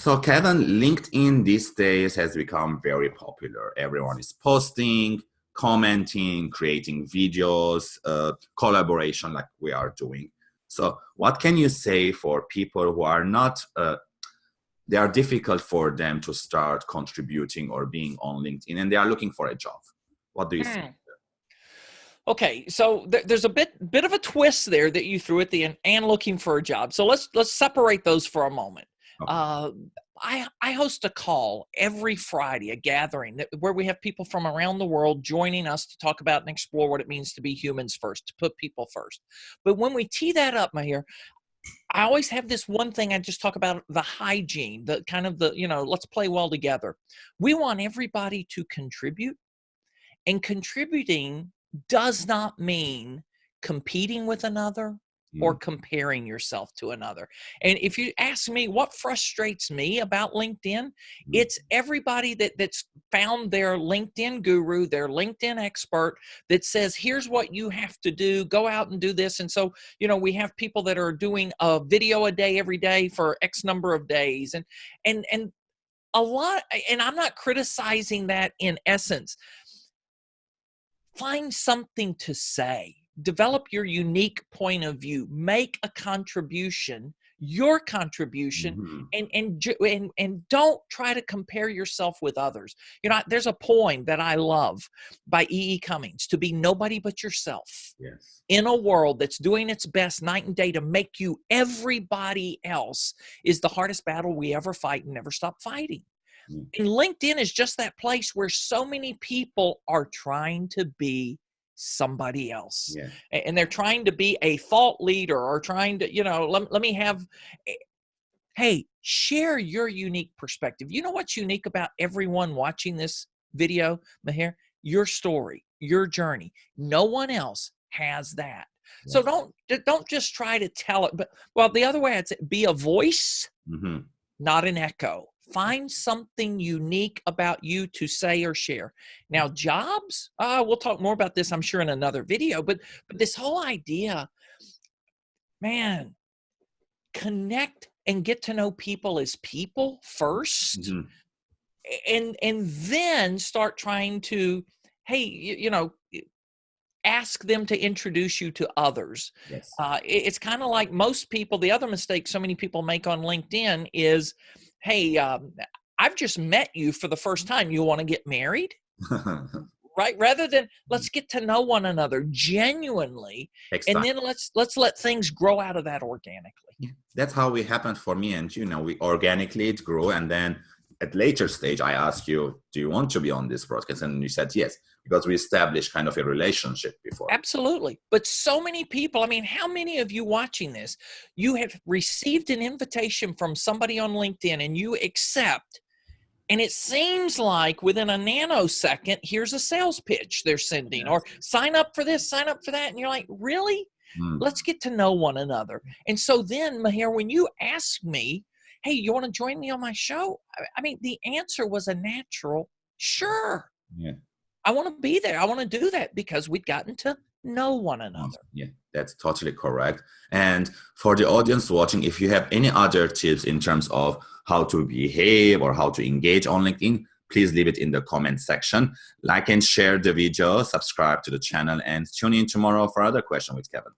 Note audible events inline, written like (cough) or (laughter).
So Kevin, LinkedIn these days has become very popular. Everyone is posting, commenting, creating videos, uh, collaboration like we are doing. So what can you say for people who are not, uh, they are difficult for them to start contributing or being on LinkedIn and they are looking for a job? What do you mm. think? Okay, so th there's a bit bit of a twist there that you threw at the end, and looking for a job. So let's let's separate those for a moment. Uh, I, I host a call every Friday, a gathering that, where we have people from around the world joining us to talk about and explore what it means to be humans first, to put people first. But when we tee that up, my Mahir, I always have this one thing I just talk about the hygiene, the kind of the, you know, let's play well together. We want everybody to contribute, and contributing does not mean competing with another or mm. comparing yourself to another. And if you ask me what frustrates me about LinkedIn, mm. it's everybody that that's found their LinkedIn guru, their LinkedIn expert that says, here's what you have to do, go out and do this. And so, you know, we have people that are doing a video a day every day for X number of days. And and and a lot and I'm not criticizing that in essence. Find something to say develop your unique point of view make a contribution your contribution mm-hmm. and, and and and don't try to compare yourself with others you know there's a poem that i love by E. E. cummings to be nobody but yourself yes in a world that's doing its best night and day to make you everybody else is the hardest battle we ever fight and never stop fighting mm-hmm. and linkedin is just that place where so many people are trying to be somebody else yeah. and they're trying to be a thought leader or trying to you know let, let me have hey share your unique perspective you know what's unique about everyone watching this video mahir your story your journey no one else has that yeah. so don't don't just try to tell it but well the other way i'd say be a voice mm-hmm. not an echo Find something unique about you to say or share. Now, jobs, uh, we'll talk more about this, I'm sure, in another video, but, but this whole idea, man, connect and get to know people as people 1st mm-hmm. and and then start trying to hey you, you know ask them to introduce you to others yes. uh, it, it's kind of like most people the other mistake so many people make on linkedin is hey, um, I've just met you for the first time. You want to get married? (laughs) right rather than let's get to know one another genuinely and then let's let's let things grow out of that organically that's how it happened for me and you know we organically it grew and then at later stage i asked you do you want to be on this broadcast and you said yes because we established kind of a relationship before. Absolutely. But so many people, I mean, how many of you watching this, you have received an invitation from somebody on LinkedIn and you accept, and it seems like within a nanosecond, here's a sales pitch they're sending, or sign up for this, sign up for that. And you're like, really? Hmm. Let's get to know one another. And so then, Mahir, when you ask me, hey, you want to join me on my show? I mean, the answer was a natural sure. Yeah. I want to be there. I want to do that because we've gotten to know one another. Yeah, that's totally correct. And for the audience watching, if you have any other tips in terms of how to behave or how to engage on LinkedIn, please leave it in the comment section. Like and share the video, subscribe to the channel, and tune in tomorrow for other question with Kevin.